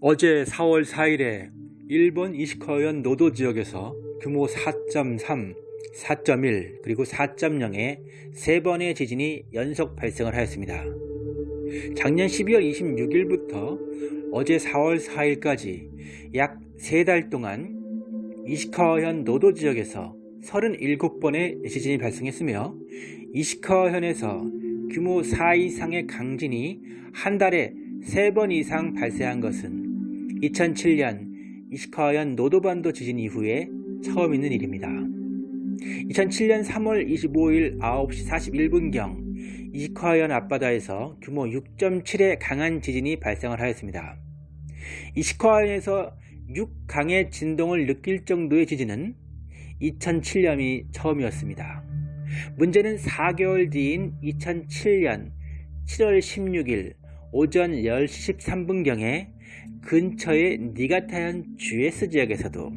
어제 4월 4일에 일본 이시카현 노도 지역에서 규모 4.3, 4.1 그리고 4.0의 세 번의 지진이 연속 발생을 하였습니다. 작년 12월 26일부터 어제 4월 4일까지 약 3달 동안 이시카현 노도 지역에서 37번의 지진이 발생했으며 이시카현에서 규모 4 이상의 강진이 한 달에 3번 이상 발생한 것은 2007년 이시카현 노도반도 지진 이후에 처음 있는 일입니다. 2007년 3월 25일 9시 41분경 이시카현 앞바다에서 규모 6.7의 강한 지진이 발생을 하였습니다. 이시카현에서 6강의 진동을 느낄 정도의 지진은 2007년이 처음이었습니다. 문제는 4개월 뒤인 2007년 7월 16일 오전 10시 13분경에 근처의 니가타현 GS 지역에서도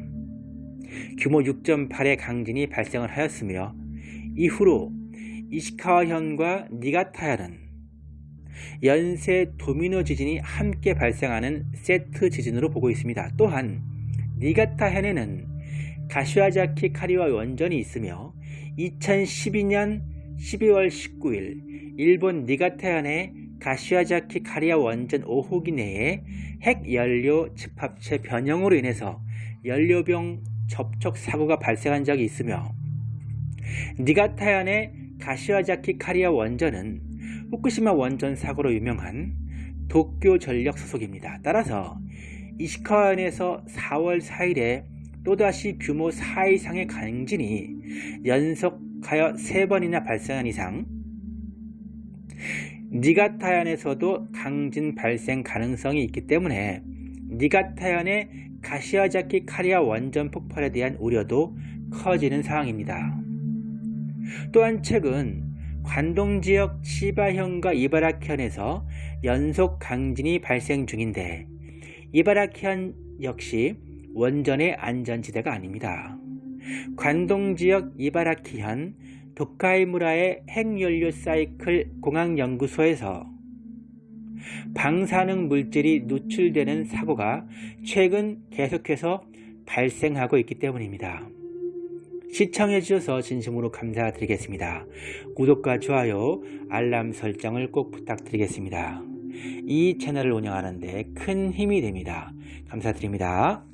규모 6.8의 강진이 발생을 하였으며 이후로 이시카와현과 니가타현은 연쇄 도미노 지진이 함께 발생하는 세트 지진으로 보고 있습니다. 또한 니가타현에는 가시와자키 카리와 원전이 있으며 2012년 12월 19일 일본 니가타현의 가시와자키 카리아 원전 5호기 내에 핵연료 집합체 변형으로 인해서 연료병 접촉 사고가 발생한 적이 있으며 니가타현의 가시와자키 카리아 원전은 후쿠시마 원전 사고로 유명한 도쿄 전력 소속입니다. 따라서 이시카현에서 4월 4일에 또다시 규모 4 이상의 강진이 연속하여 3번이나 발생한 이상 니가타현에서도 강진 발생 가능성이 있기 때문에 니가타현의 가시아자키 카리아 원전 폭발에 대한 우려도 커지는 상황입니다. 또한 최근 관동 지역 치바현과 이바라키현에서 연속 강진이 발생 중인데 이바라키현 역시 원전의 안전지대가 아닙니다. 관동 지역 이바라키현 도카이무라의 핵연료 사이클 공학연구소에서 방사능 물질이 누출되는 사고가 최근 계속해서 발생하고 있기 때문입니다. 시청해 주셔서 진심으로 감사드리겠습니다. 구독과 좋아요, 알람 설정을 꼭 부탁드리겠습니다. 이 채널을 운영하는 데 큰 힘이 됩니다. 감사드립니다.